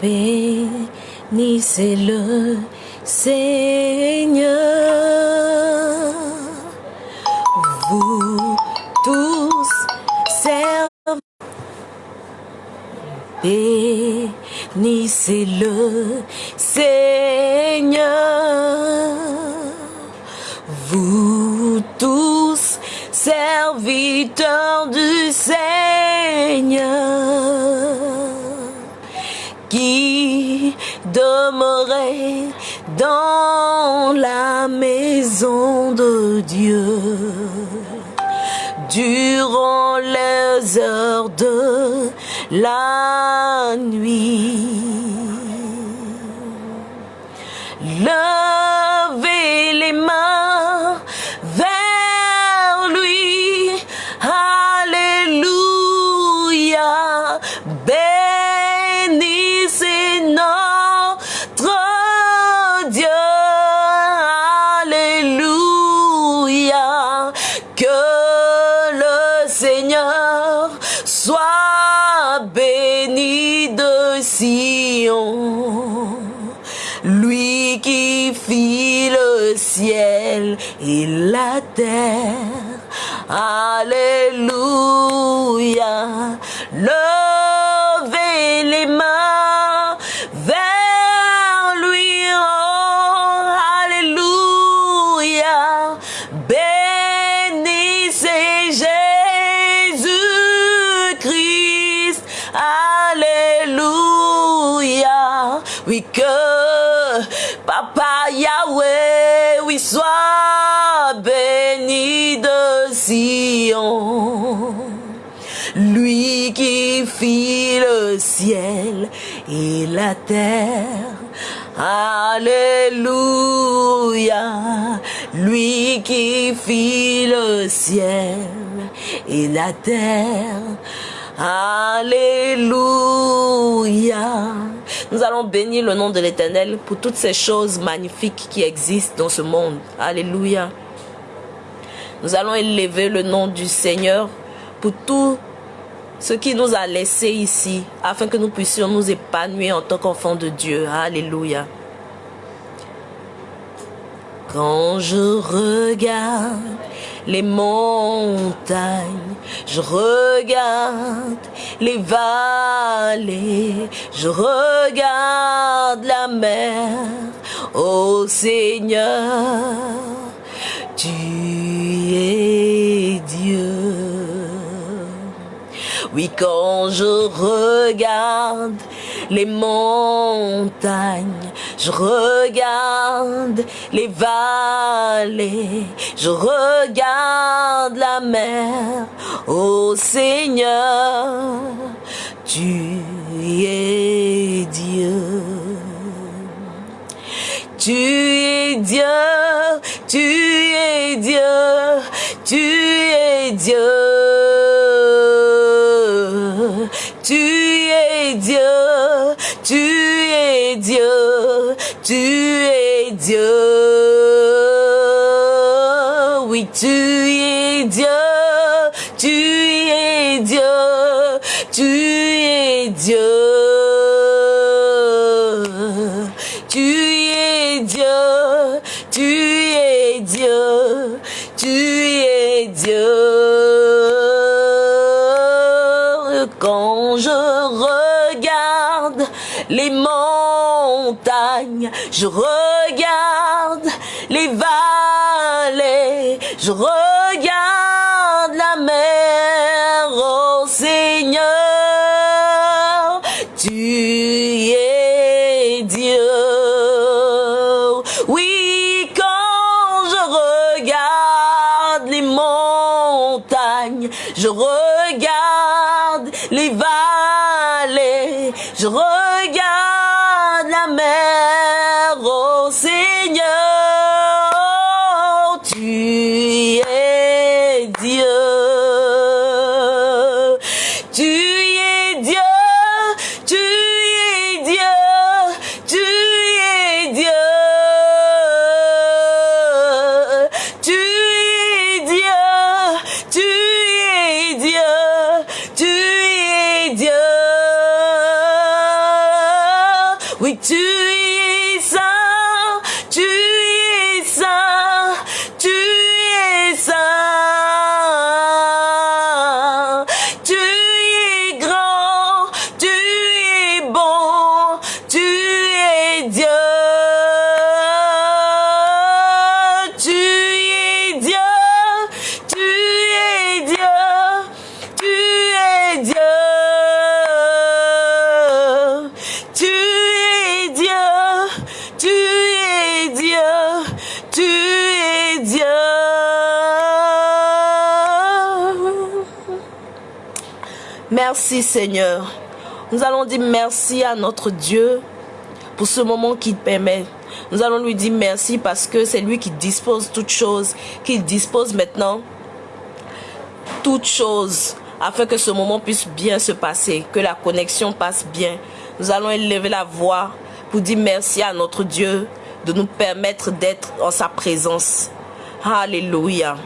Bénissez le Seigneur. Vous tous servez. Bénissez le Seigneur. Vous tous serviteurs du Seigneur qui demeurez dans la maison de Dieu durant les heures de la nuit. La terre. Alléluia. Levez la terre. Alléluia. Lui qui fit le ciel et la terre. Alléluia. Nous allons bénir le nom de l'Éternel pour toutes ces choses magnifiques qui existent dans ce monde. Alléluia. Nous allons élever le nom du Seigneur pour tout ce qui nous a laissé ici, afin que nous puissions nous épanouir en tant qu'enfants de Dieu. Alléluia. Quand je regarde les montagnes, je regarde les vallées, je regarde la mer, ô Seigneur, tu es. Oui, quand je regarde les montagnes, je regarde les vallées, je regarde la mer, ô Seigneur, tu es Dieu. Tu es Dieu, tu es Dieu, tu es Dieu. Tu es Dieu. Oui, tu es Dieu, tu es Dieu, tu es Dieu. Tu es Dieu, tu es Dieu, tu es Dieu. Je regarde les vallées, je regarde Merci Seigneur. Nous allons dire merci à notre Dieu pour ce moment qu'il permet. Nous allons lui dire merci parce que c'est lui qui dispose toutes choses, qu'il dispose maintenant toutes choses afin que ce moment puisse bien se passer, que la connexion passe bien. Nous allons élever la voix pour dire merci à notre Dieu de nous permettre d'être en sa présence. Alléluia.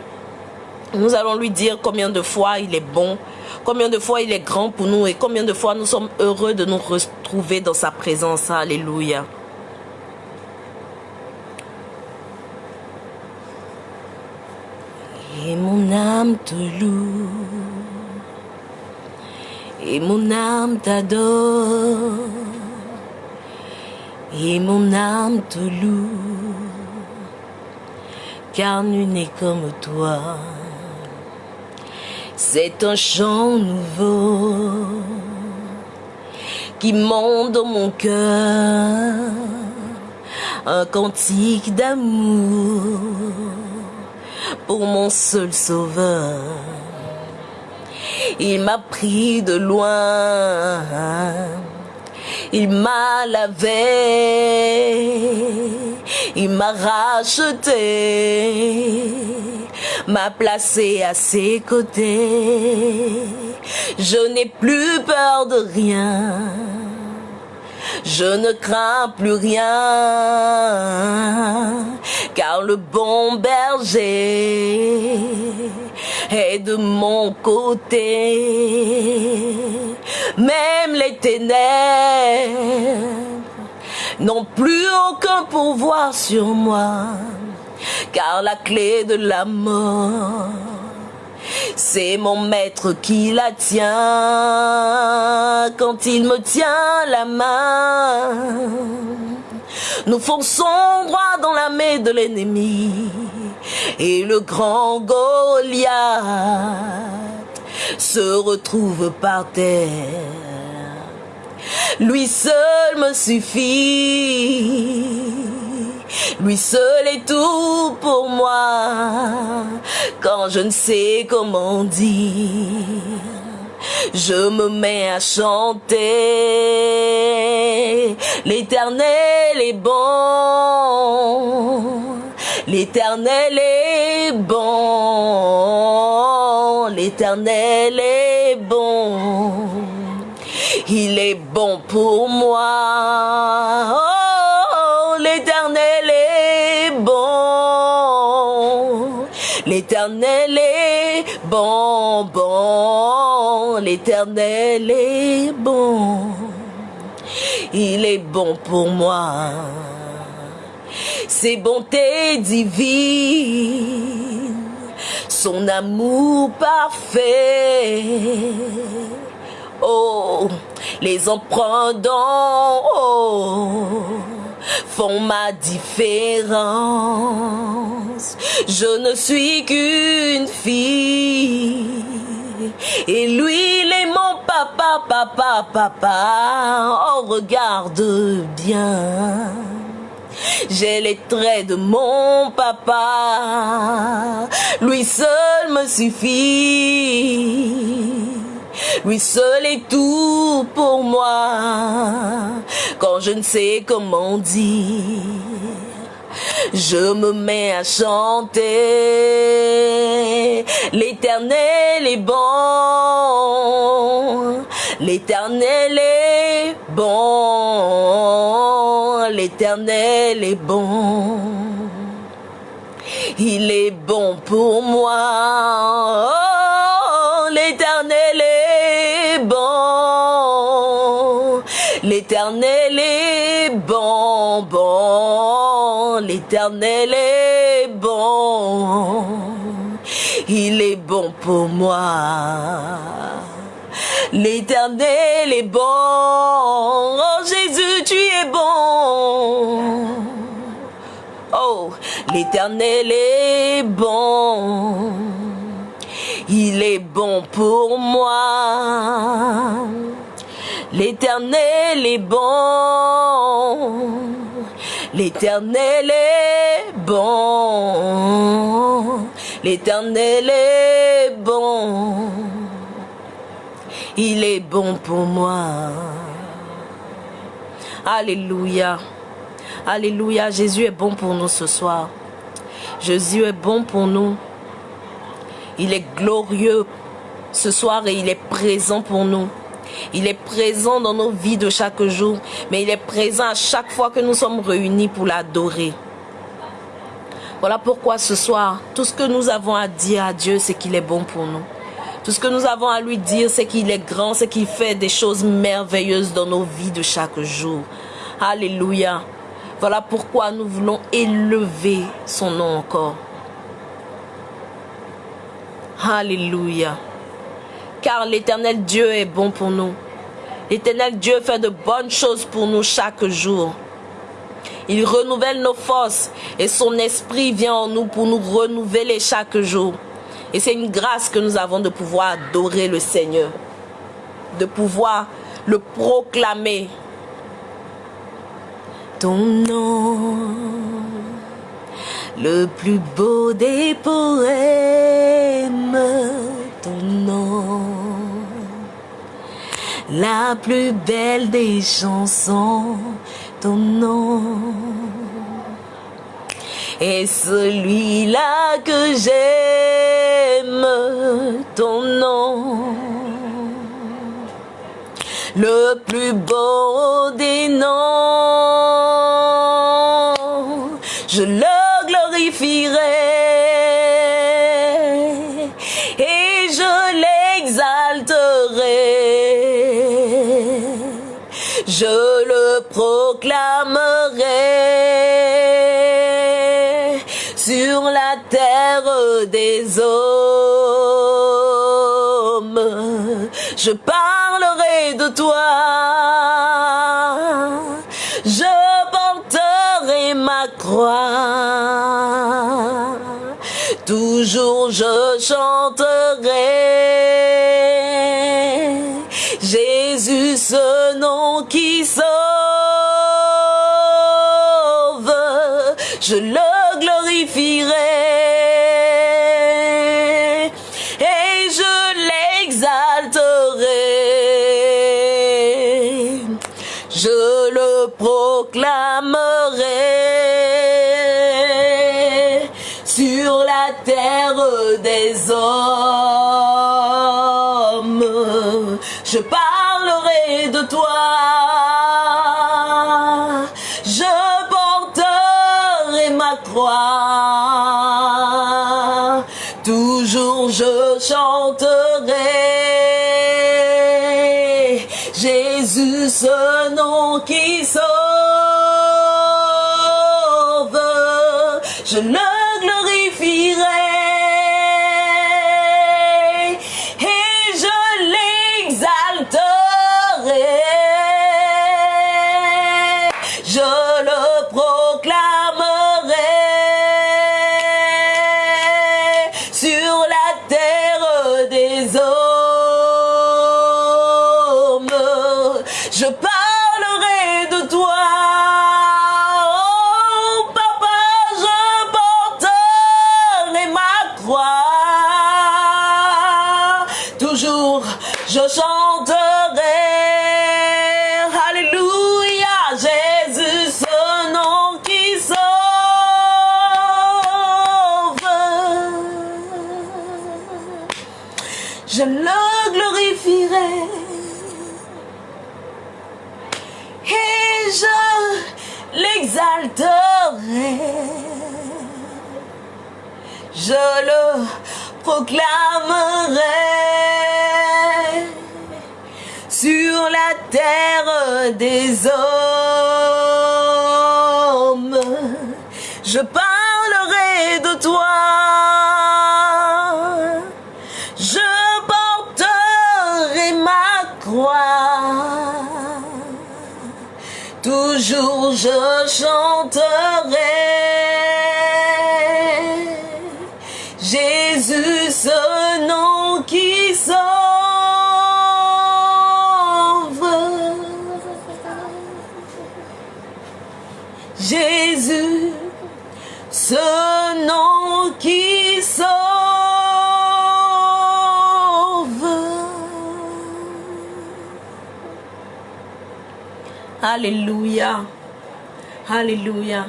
Nous allons lui dire combien de fois il est bon, combien de fois il est grand pour nous et combien de fois nous sommes heureux de nous retrouver dans sa présence. Alléluia. Et mon âme te loue, et mon âme t'adore, et mon âme te loue, car nul n'est comme toi. C'est un chant nouveau qui monte dans mon cœur, un cantique d'amour pour mon seul sauveur. Il m'a pris de loin, il m'a lavé, il m'a racheté, m'a placé à ses côtés. Je n'ai plus peur de rien je ne crains plus rien, car le bon berger est de mon côté. Même les ténèbres n'ont plus aucun pouvoir sur moi, car la clé de la mort c'est mon maître qui la tient quand il me tient la main. Nous fonçons droit dans la main de l'ennemi et le grand Goliath se retrouve par terre. Lui seul me suffit lui seul est tout pour moi. Quand je ne sais comment dire, je me mets à chanter. L'éternel est bon. L'éternel est bon. L'éternel est bon. Il est bon pour moi. L'éternel est bon, bon, l'éternel est bon. Il est bon pour moi. Ses bontés divines, son amour parfait. Oh, les emprunts font ma différence. Je ne suis qu'une fille. Et lui, il est mon papa, papa, papa. Oh, regarde bien. J'ai les traits de mon papa. Lui seul me suffit. Lui seul est tout pour moi. Quand je ne sais comment dire, je me mets à chanter. L'éternel est bon. L'éternel est bon. L'éternel est bon. Il est bon pour moi. Oh, l'éternel est L'éternel est bon, bon. L'éternel est bon. Il est bon pour moi. L'éternel est bon. Oh Jésus, tu es bon. Oh, l'éternel est bon il est bon pour moi. L'éternel est bon. L'éternel est bon. L'éternel est bon. Il est bon pour moi. Alléluia. Alléluia. Jésus est bon pour nous ce soir. Jésus est bon pour nous. Il est glorieux ce soir et il est présent pour nous. Il est présent dans nos vies de chaque jour, mais il est présent à chaque fois que nous sommes réunis pour l'adorer. Voilà pourquoi ce soir, tout ce que nous avons à dire à Dieu, c'est qu'il est bon pour nous. Tout ce que nous avons à lui dire, c'est qu'il est grand, c'est qu'il fait des choses merveilleuses dans nos vies de chaque jour. Alléluia. Voilà pourquoi nous voulons élever son nom encore. Alléluia. Car l'éternel Dieu est bon pour nous. L'éternel Dieu fait de bonnes choses pour nous chaque jour. Il renouvelle nos forces et son esprit vient en nous pour nous renouveler chaque jour. Et c'est une grâce que nous avons de pouvoir adorer le Seigneur, de pouvoir le proclamer. Ton nom, le plus beau des poèmes, la plus belle des chansons, ton nom. Et celui-là que j'aime, ton nom. Le plus beau des noms, je le glorifierai des hommes. Je parlerai de toi. Je porterai ma croix. Toujours je chanterai. Des hommes. Je parlerai de toi. Je porterai ma croix. Toujours je chanterai Jésus ce nom qui sauve. je le glorifierai des hommes. Je parlerai de toi. Je porterai ma croix. Toujours je chanterai. Jésus, Alléluia. Alléluia.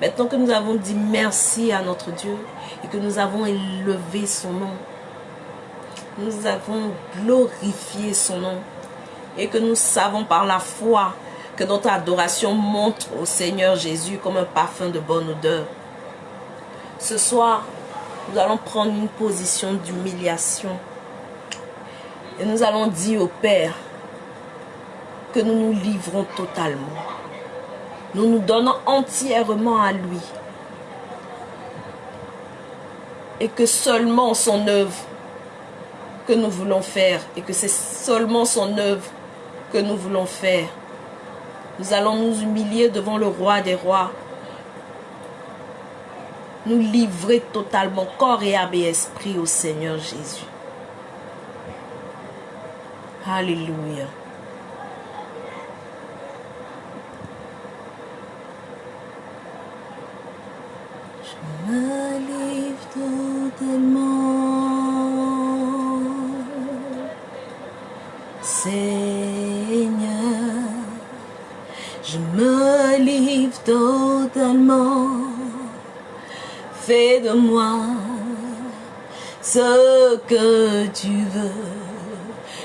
Maintenant que nous avons dit merci à notre Dieu et que nous avons élevé son nom, nous avons glorifié son nom et que nous savons par la foi que notre adoration monte au Seigneur Jésus comme un parfum de bonne odeur. Ce soir, nous allons prendre une position d'humiliation et nous allons dire au Père que nous nous livrons totalement. Nous nous donnons entièrement à lui. Et que seulement son œuvre que nous voulons faire et que c'est seulement son œuvre que nous voulons faire. Nous allons nous humilier devant le roi des rois. Nous livrer totalement corps et âme et esprit au Seigneur Jésus. Alléluia. Me livre totalement. Seigneur, je me livre totalement. Fais de moi ce que tu veux.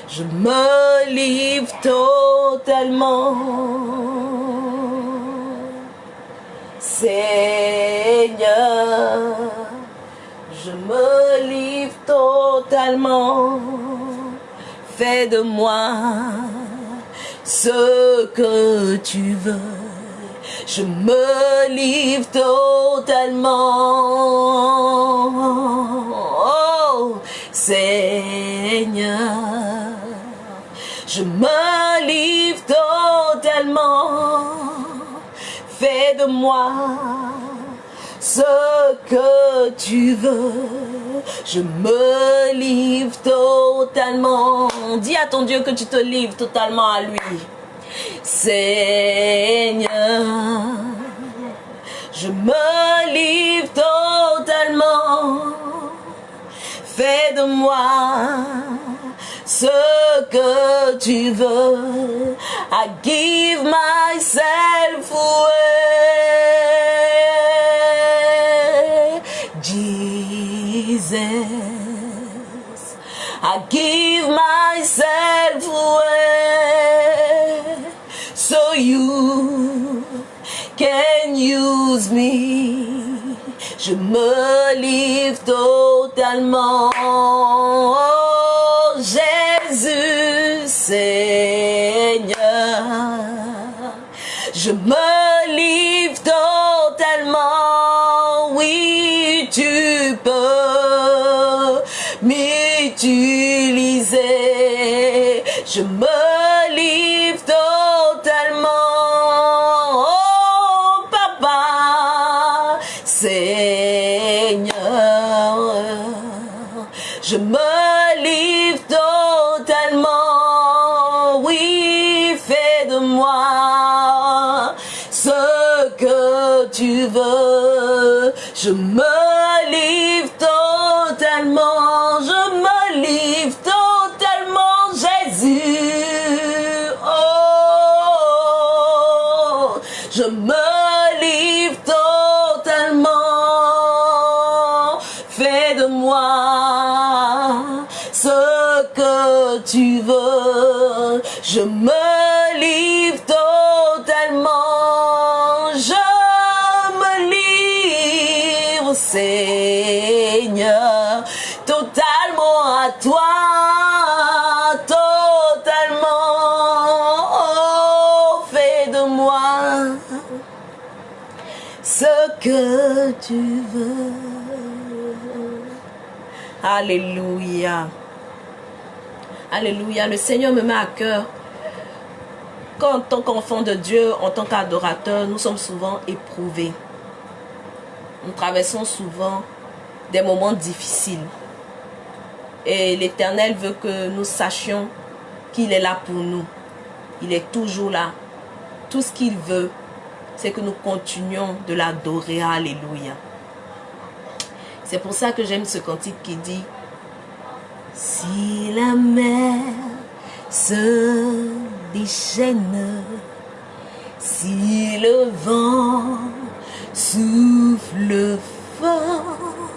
Je me livre totalement. Seigneur, je me livre totalement. Fais de moi ce que tu veux. Je me livre totalement. Oh, Seigneur, je me livre totalement. Fais de moi ce que tu veux. Je me livre totalement. Dis à ton Dieu que tu te livres totalement à lui. Seigneur, je me livre totalement. Fais de moi ce que tu veux. I give myself away. Jesus, I give myself away. So you can use me. Je me livre totalement. Toi. Totalement. Oh, fais de moi ce que tu veux. Alléluia. Alléluia. Le Seigneur me met à cœur qu'en tant qu'enfant de Dieu, en tant qu'adorateur, nous sommes souvent éprouvés. Nous traversons souvent des moments difficiles. Et l'Éternel veut que nous sachions qu'il est là pour nous. Il est toujours là. Tout ce qu'il veut, c'est que nous continuions de l'adorer. Alléluia. C'est pour ça que j'aime ce cantique qui dit Si la mer se déchaîne Si le vent souffle fort,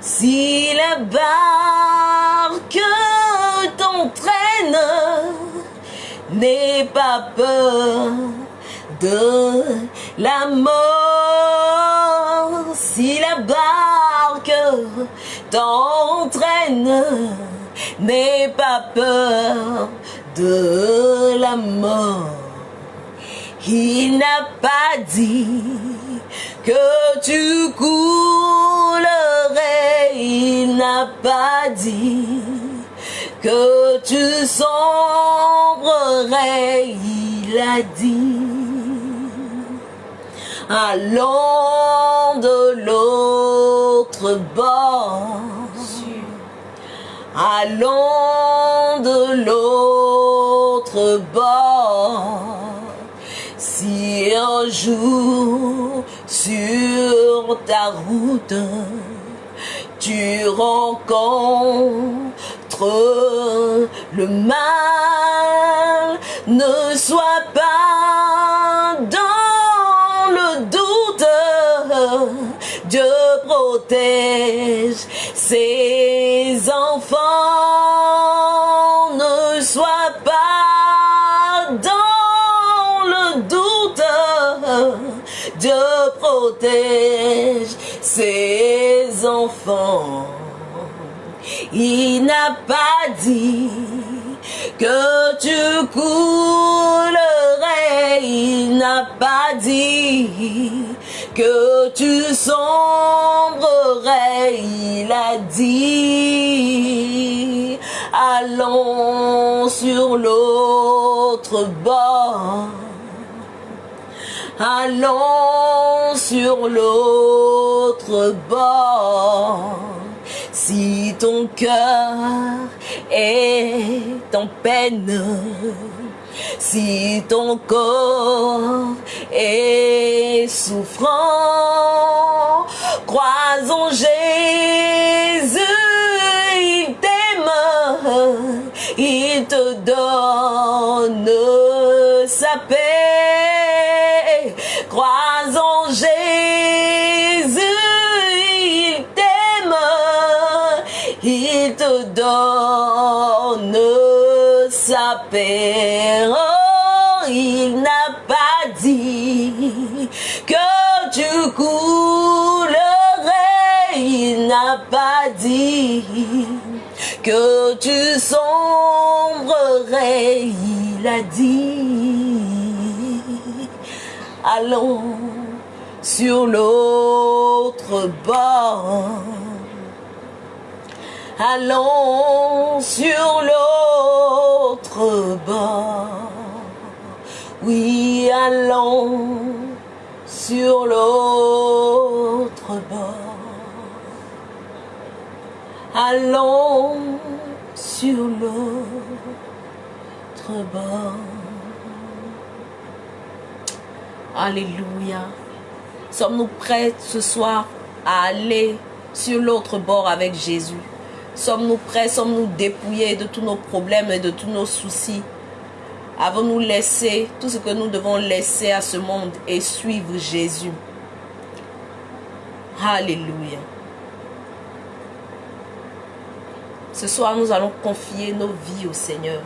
si la barque t'entraîne, n'aie pas peur de la mort. Si la barque t'entraîne, n'aie pas peur de la mort. Il n'a pas dit que tu coulerais, il n'a pas dit que tu sombrerais, il a dit. Allons de l'autre bord. Allons de l'autre bord. Si un jour sur ta route tu rencontres le mal, ne sois pas dans le doute. Dieu protège ses enfants, ses enfants. Il n'a pas dit que tu coulerais, il n'a pas dit que tu sombrerais, il a dit, allons sur l'autre bord. Allons sur l'autre bord. Si ton cœur est en peine, si ton corps est souffrant, croisons Jésus, il t'aime, il te donne sa paix. Croisons Jésus, il t'aime, il te donne sa paix. Il n'a pas dit que tu coulerais, il n'a pas dit que tu sombrerais, il a dit, allons sur l'autre bord. Allons sur l'autre bord. Oui, allons sur l'autre bord. Allons sur l'autre bord. Alléluia. Sommes-nous prêts ce soir à aller sur l'autre bord avec Jésus? Sommes-nous prêts Sommes-nous dépouillés de tous nos problèmes et de tous nos soucis? Avons-nous laissé tout ce que nous devons laisser à ce monde et suivre Jésus? Alléluia. Ce soir, nous allons confier nos vies au Seigneur.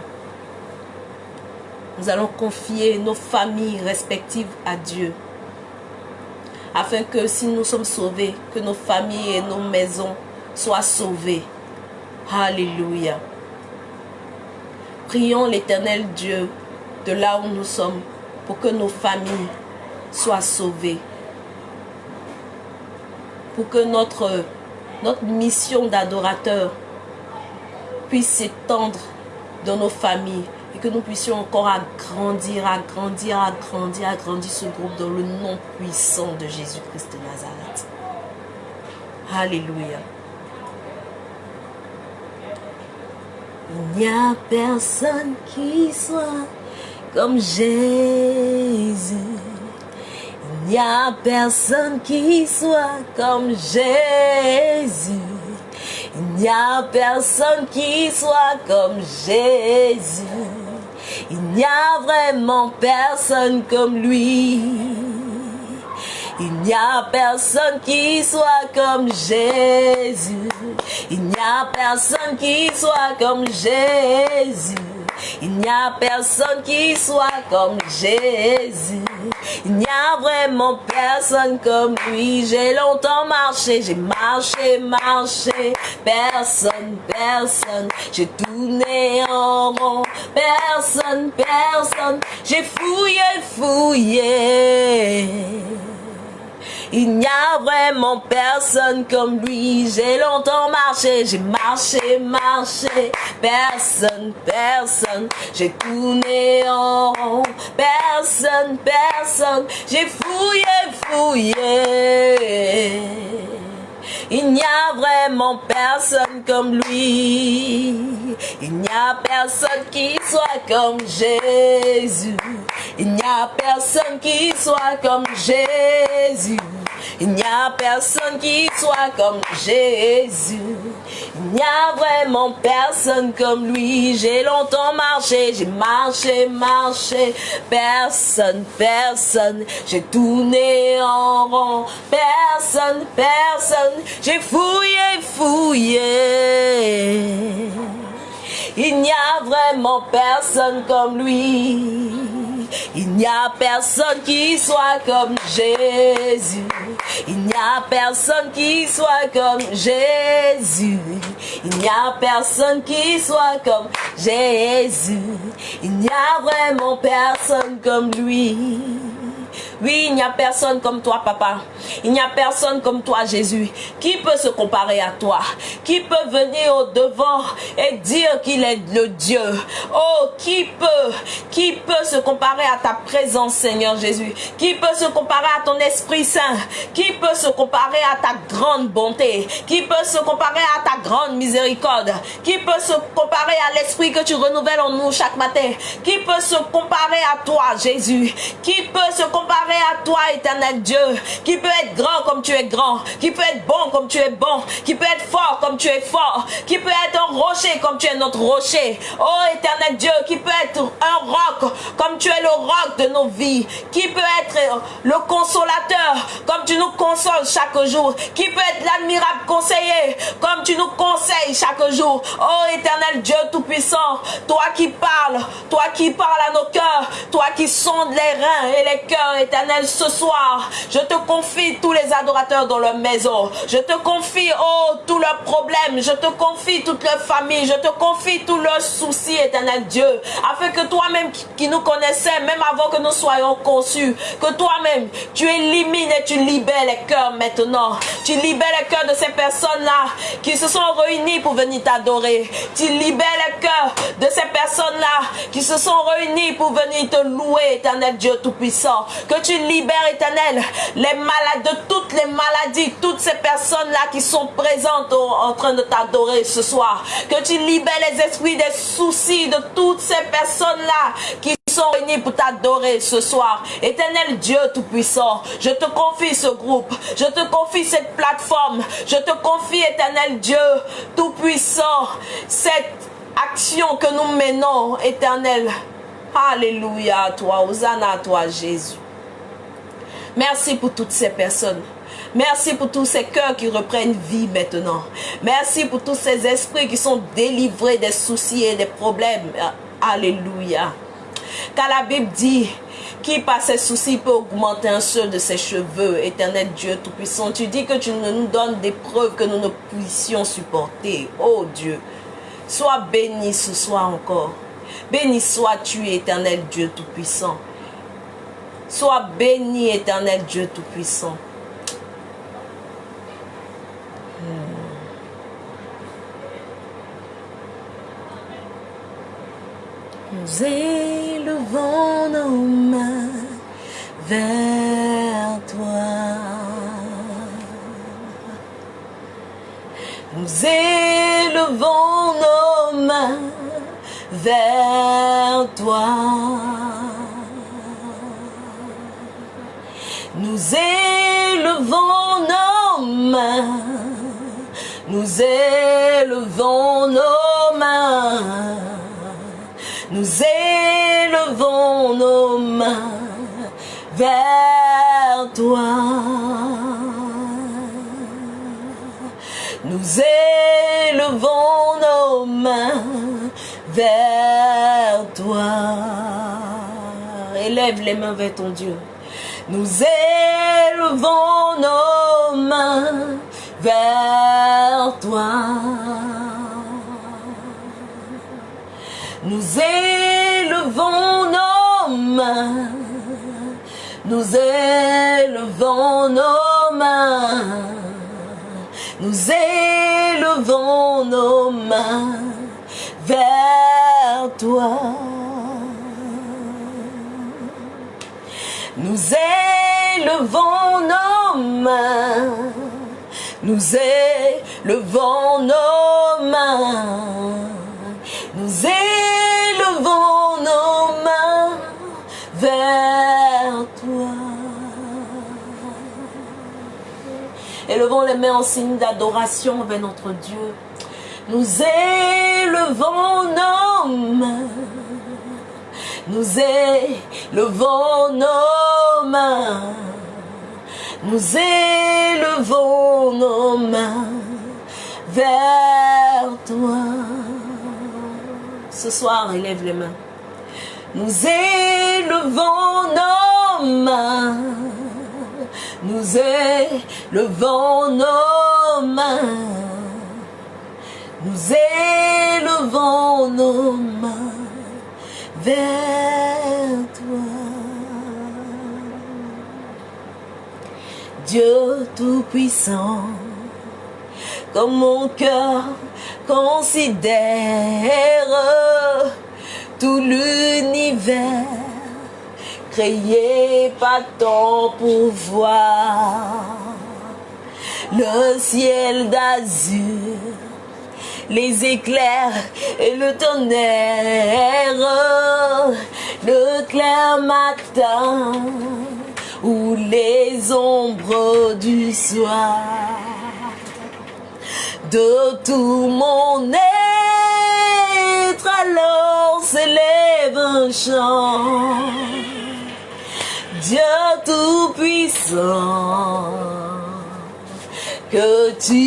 Nous allons confier nos familles respectives à Dieu. Afin que si nous sommes sauvés, que nos familles et nos maisons soient sauvées. Alléluia. Prions l'éternel Dieu de là où nous sommes pour que nos familles soient sauvées. Pour que notre, notre mission d'adorateur puisse s'étendre dans nos familles et que nous puissions encore agrandir, agrandir, agrandir, agrandir ce groupe dans le nom puissant de Jésus-Christ de Nazareth. Alléluia. Il n'y a personne qui soit comme Jésus. Il n'y a personne qui soit comme Jésus. Il n'y a personne qui soit comme Jésus. Il n'y a vraiment personne comme lui. Il n'y a personne qui soit comme Jésus. Il n'y a personne qui soit comme Jésus. Il n'y a personne qui soit comme Jésus. Il n'y a vraiment personne comme lui. J'ai longtemps marché, j'ai marché, marché. Personne, personne. J'ai tourné en rond. Personne, personne. J'ai fouillé, fouillé. Il n'y a vraiment personne comme lui. J'ai longtemps marché, j'ai marché, marché. Personne, personne. J'ai tourné en rond. Personne, personne. J'ai fouillé, fouillé. Il n'y a vraiment personne comme lui. Il n'y a personne qui soit comme Jésus. Il n'y a personne qui soit comme Jésus. Il n'y a personne qui soit comme Jésus. Il n'y a vraiment personne comme lui. J'ai longtemps marché, j'ai marché, marché. Personne, personne. J'ai tourné en rond. Personne, personne. J'ai fouillé, fouillé. Il n'y a vraiment personne comme lui. Il n'y a personne qui soit comme Jésus. Il n'y a personne qui soit comme Jésus. Il n'y a personne qui soit comme Jésus. Il n'y a vraiment personne comme lui. Oui, il n'y a personne comme toi, papa. Il n'y a personne comme toi, Jésus. Qui peut se comparer à toi Qui peut venir au devant et dire qu'il est le Dieu. Oh, qui peut Qui peut se comparer à ta présence, Seigneur Jésus? Qui peut se comparer à ton Esprit Saint? Qui peut se comparer à ta grande bonté? Qui peut se comparer à ta grande miséricorde? Qui peut se comparer à l'Esprit que tu renouvelles en nous chaque matin? Qui peut se comparer à toi, Jésus? Qui peut se comparer à toi, éternel Dieu, qui peut être grand comme tu es grand, qui peut être bon comme tu es bon, qui peut être fort comme tu es fort, qui peut être un rocher comme tu es notre rocher. Oh éternel Dieu, qui peut être un roc comme tu es le roc de nos vies, qui peut être le consolateur comme tu nous consoles chaque jour, qui peut être l'admirable conseiller comme tu nous conseilles chaque jour. Oh éternel Dieu tout-puissant, toi qui parles, toi qui parles à nos cœurs, toi qui sondes les reins et les cœurs, éternel, ce soir, je te confie tous les adorateurs dans leur maison. Je te confie, oh, tous leurs problèmes. Je te confie toute leur famille. Je te confie tous leurs soucis, éternel Dieu. Afin que toi-même qui nous connaissais, même avant que nous soyons conçus, que toi-même, tu élimines et tu libères les cœurs maintenant. Tu libères les cœurs de ces personnes-là qui se sont réunies pour venir t'adorer. Tu libères les cœurs de ces personnes-là qui se sont réunies pour venir te louer, éternel Dieu Tout-Puissant. Tu libères, éternel, les malades, de toutes les maladies, toutes ces personnes-là qui sont présentes en train de t'adorer ce soir. Que tu libères les esprits des soucis de toutes ces personnes-là qui sont réunis pour t'adorer ce soir. Éternel Dieu Tout-Puissant, je te confie ce groupe, je te confie cette plateforme, je te confie, éternel Dieu Tout-Puissant, cette action que nous menons, éternel. Alléluia à toi, Hosanna à toi, Jésus. Merci pour toutes ces personnes. Merci pour tous ces cœurs qui reprennent vie maintenant. Merci pour tous ces esprits qui sont délivrés des soucis et des problèmes. Alléluia. Car la Bible dit, qui par ses soucis peut augmenter un seul de ses cheveux, éternel Dieu Tout-Puissant. Tu dis que tu nous donnes des preuves que nous ne puissions supporter. Oh Dieu, sois béni ce soir encore. Béni sois-tu, éternel Dieu Tout-Puissant. Sois béni, éternel Dieu Tout-Puissant. Nous élevons nos mains vers toi. Nous élevons nos mains vers toi. Nous élevons nos mains, nous élevons nos mains, nous élevons nos mains vers toi. Nous élevons nos mains vers toi. Élève les mains vers ton Dieu. Nous élevons nos mains vers toi. Nous élevons nos mains. Nous élevons nos mains. Nous élevons nos mains vers toi. Nous élevons nos mains. Nous élevons nos mains. Nous élevons nos mains vers toi. Élevons les mains en signe d'adoration vers notre Dieu. Nous élevons nos mains. Nous élevons nos mains. Nous élevons nos mains vers toi. Ce soir, élève les mains. Nous élevons nos mains. Nous élevons nos mains. Nous élevons nos mains vers Comme mon cœur considère tout l'univers créé par ton pouvoir. Le ciel d'azur, les éclairs et le tonnerre, le clair matin ou les ombres du soir. De tout mon être alors s'élève un chant. Dieu Tout-Puissant, que tu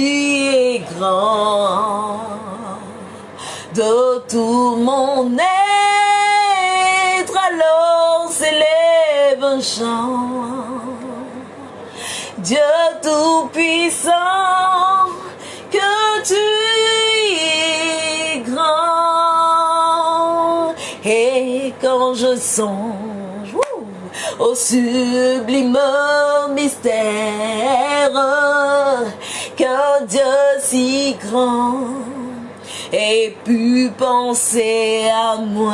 es grand. De tout mon être alors s'élève un chant. Dieu Tout-Puissant, que tu es grand. Et quand je songe au sublime mystère qu'un Dieu si grand ait pu penser à moi,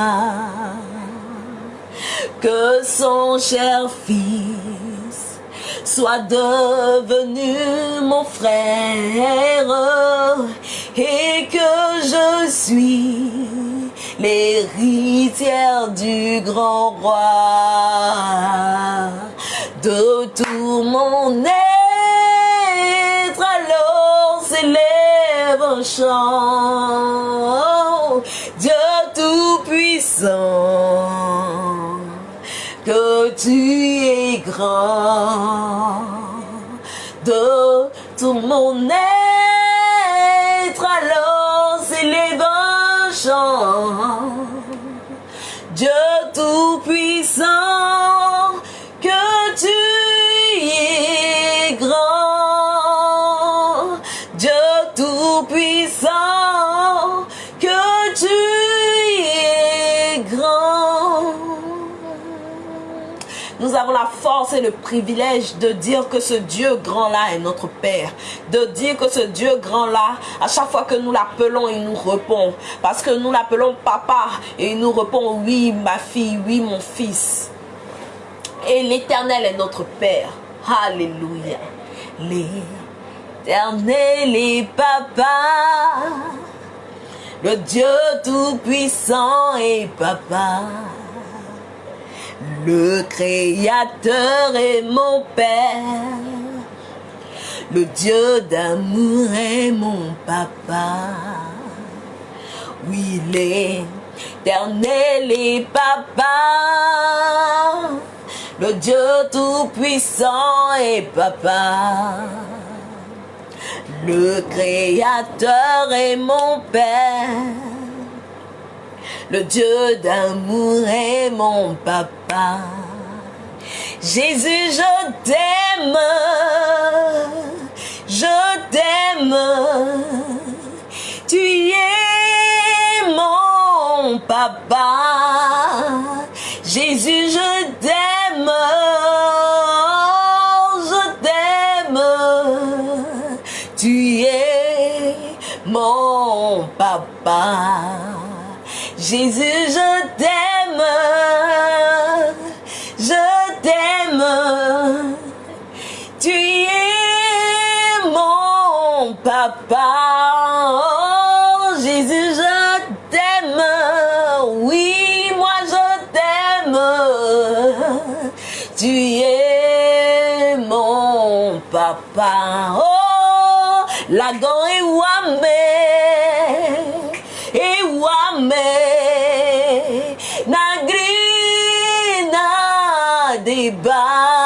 que son cher fils soit devenu mon frère et que je suis l'héritière du grand roi. De tout mon être alors s'élève un chant. Dieu tout-puissant. que tu es grand. De tout mon être force et le privilège de dire que ce Dieu grand-là est notre Père. De dire que ce Dieu grand-là, à chaque fois que nous l'appelons, il nous répond. Parce que nous l'appelons Papa et il nous répond, oui ma fille, oui mon fils. Et l'Éternel est notre Père. Alléluia. L'Éternel est Papa. Le Dieu Tout-Puissant est Papa. Le Créateur est mon Père. Le Dieu d'amour est mon Papa. Oui, l'Éternel est Papa. le Dieu tout-puissant et papa. Le Créateur est mon Père. Le Dieu d'amour est mon papa. Jésus, je t'aime. Je t'aime. Tu es mon papa. Jésus, je t'aime. Je t'aime. Tu es mon papa. Jésus, je t'aime. Je t'aime. Tu es mon papa. Oh, Jésus, je t'aime. Oui, moi je t'aime. Tu es mon papa. Oh, la. Et wame. Na gris, na débat.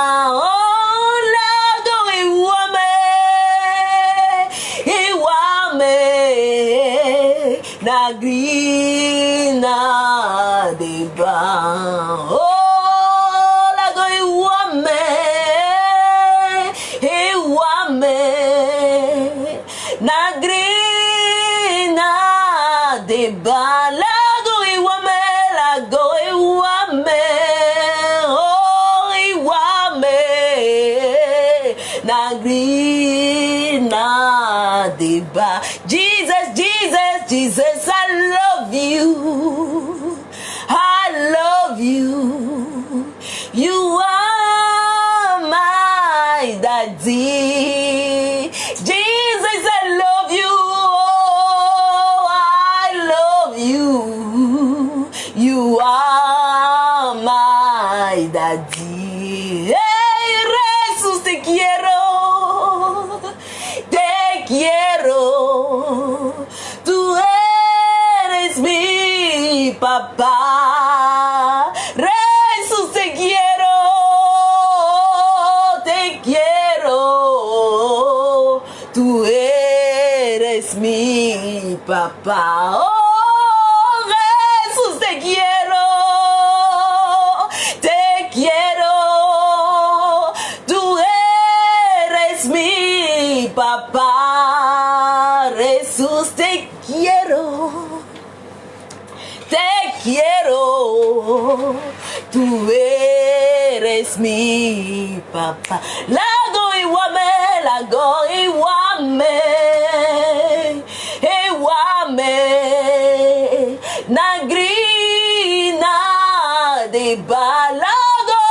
Papá. Oh, Jesús, te quiero. Te quiero. Tú eres mi papá. Jesús, te quiero. Te quiero. Tú eres mi papá. Lago iguame, lago iguame. Iguame. Nagrina de balago.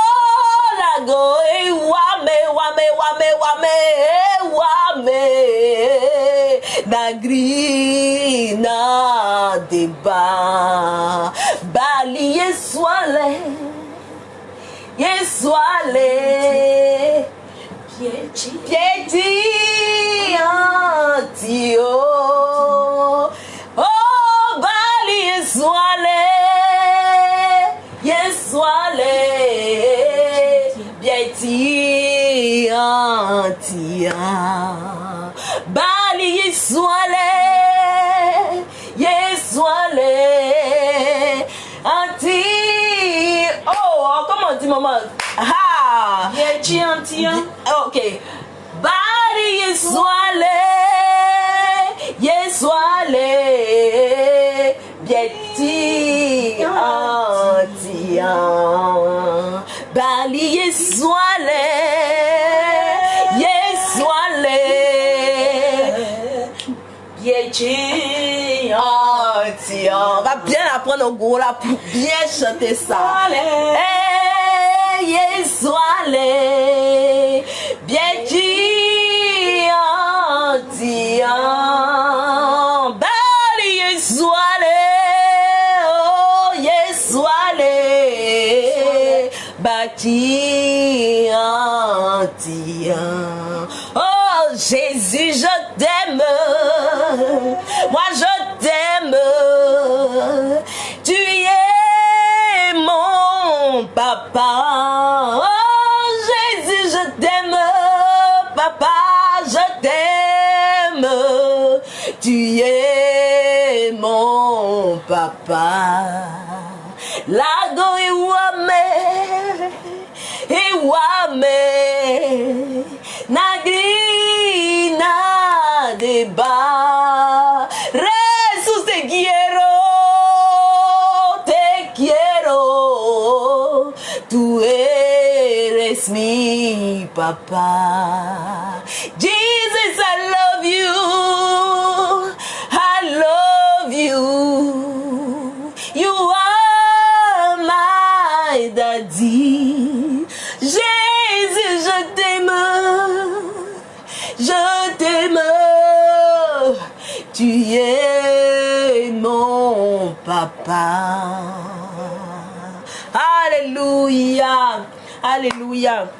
Lago iguame, wame, wame, wame. Iguame. Nagrina de ba. Bali yeswale. Yeswale. Piedi antio. Oh, Bali Yeswale. Yeswale. Piedi antia. Bali Yeswale. Yeswale. Anti. Oh, comment on dit maman? Antien. Ok. Bari Yeswale. Yeswale. Bieti antian. Bali Yeswale. Yeswale. Yechi Antian. On va bien apprendre au gros là pour bien chanter ça. y. papa. Lago iwame, iwame, nagrina deba. Resus te quiero, te quiero. Tú eres mi papá. Jesus, I love you. I love. You Tu es mon papa. Alléluia. Alléluia.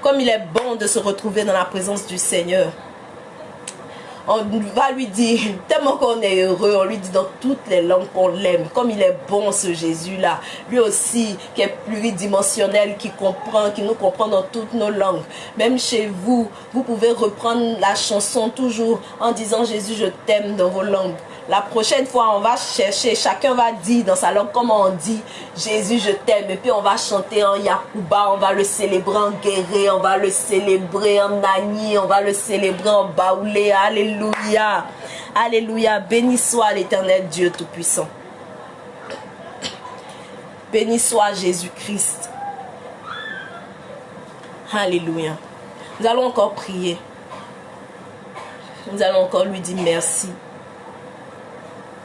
Comme il est bon de se retrouver dans la présence du Seigneur. On va lui dire, tellement qu'on est heureux, on lui dit dans toutes les langues qu'on l'aime. Comme il est bon ce Jésus-là. Lui aussi qui est pluridimensionnel, qui comprend, qui nous comprend dans toutes nos langues. Même chez vous, vous pouvez reprendre la chanson toujours en disant Jésus, je t'aime dans vos langues. La prochaine fois, on va chercher, chacun va dire dans sa langue comment on dit Jésus, je t'aime. Et puis on va chanter en Yakuba, on va le célébrer en Guéré, on va le célébrer en Nani, on va le célébrer en Baoulé. Alléluia. Alléluia. Béni soit l'éternel Dieu Tout-Puissant. Béni soit Jésus-Christ. Alléluia. Nous allons encore prier. Nous allons encore lui dire merci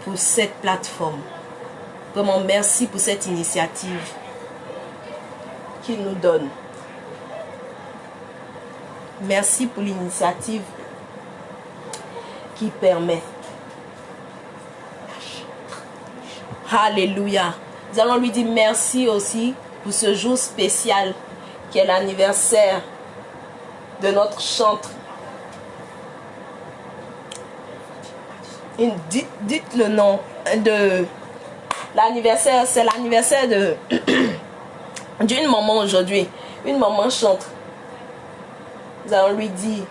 pour cette plateforme. Vraiment merci pour cette initiative qu'il nous donne. Merci pour l'initiative qui permet. Alléluia. Nous allons lui dire merci aussi pour ce jour spécial qui est l'anniversaire de notre chantre dites, le nom de l'anniversaire. C'est l'anniversaire de d'une maman aujourd'hui. Une maman chante. Nous allons lui dire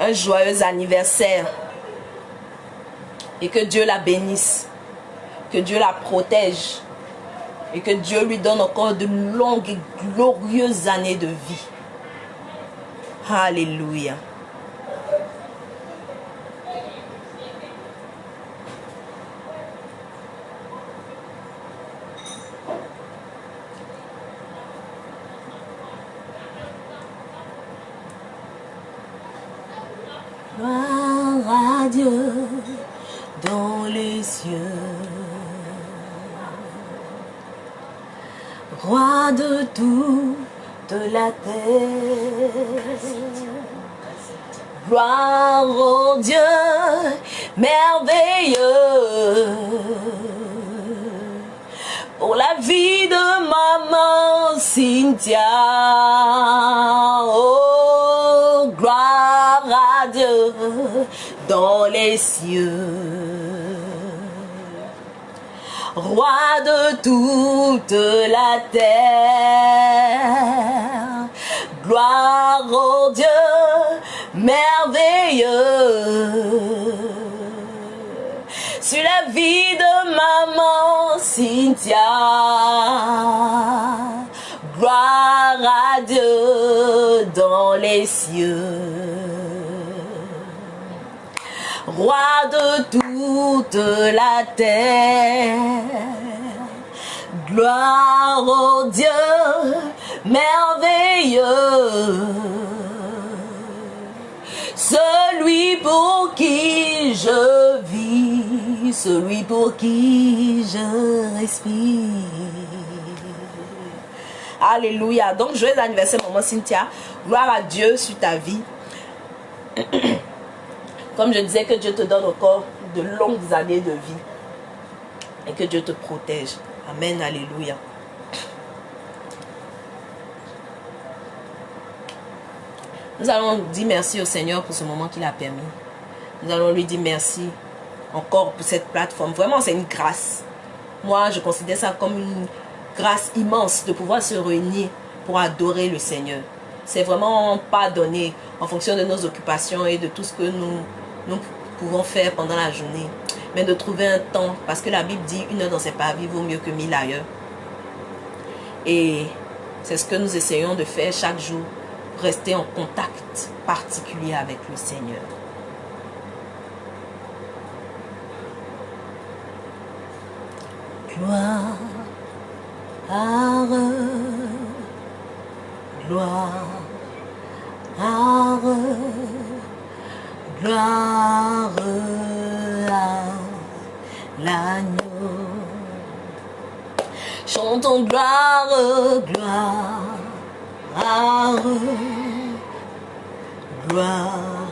un joyeux anniversaire. Et que Dieu la bénisse. Que Dieu la protège. Et que Dieu lui donne encore de longues et glorieuses années de vie. Alléluia. Gloire à Dieu dans cieux. Roi de toute la terre. Gloire au Dieu merveilleux pour la vie de maman Cynthia. Oh, gloire à Dieu dans les cieux. Roi de toute la terre, gloire au Dieu merveilleux sur la vie de maman Cynthia. Gloire à Dieu dans les cieux. Roi de toute la terre. Gloire au Dieu merveilleux. Celui pour qui je vis, celui pour qui je respire. Alléluia. Donc, joyeux anniversaire, maman Cynthia. Gloire à Dieu sur ta vie. Comme je disais, que Dieu te donne encore de longues années de vie. Et que Dieu te protège. Amen. Alléluia. Nous allons dire merci au Seigneur pour ce moment qu'il a permis. Nous allons lui dire merci encore pour cette plateforme. Vraiment, c'est une grâce. Moi, je considère ça comme une grâce immense de pouvoir se réunir pour adorer le Seigneur. C'est vraiment pas donné en fonction de nos occupations et de tout ce que nous, nous pouvons faire pendant la journée, mais de trouver un temps, parce que la Bible dit une heure dans ses parvis vaut mieux que mille ailleurs. Et c'est ce que nous essayons de faire chaque jour, rester en contact particulier avec le Seigneur. Gloire, gloire, gloire à l'agneau. Chantons gloire, gloire, gloire, gloire,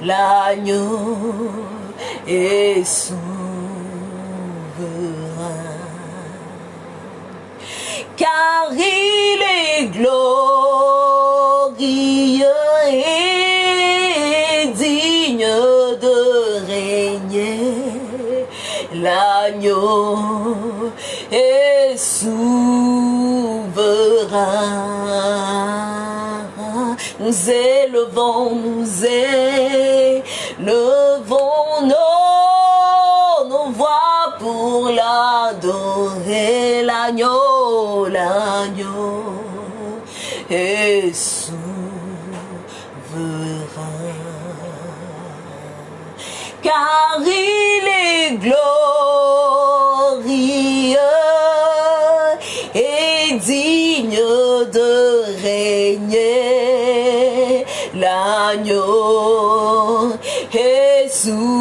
L'agneau est souverain. Car il est glorieux et digne de régner. L'agneau est souverain. Nous élevons, nous élevons nos, nos voix pour l'adorer. L'agneau, l'agneau est car il est glorieux L'agneau souverain.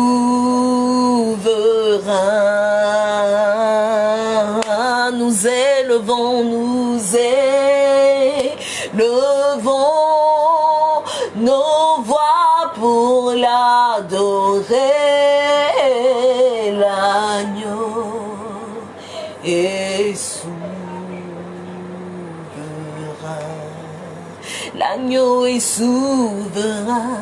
Nous élevons, nous élevons nos voix pour l'adorer. Est souverain.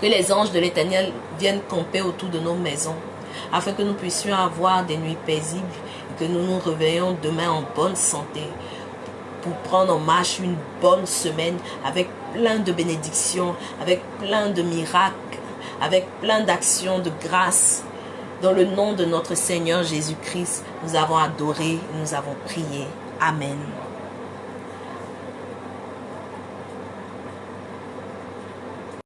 Que les anges de l'Éternel viennent camper autour de nos maisons, afin que nous puissions avoir des nuits paisibles et que nous nous réveillons demain en bonne santé pour prendre en marche une bonne semaine avec plein de bénédictions, avec plein de miracles avec plein d'actions de grâce. Dans le nom de notre Seigneur Jésus-Christ, nous avons adoré, nous avons prié. Amen.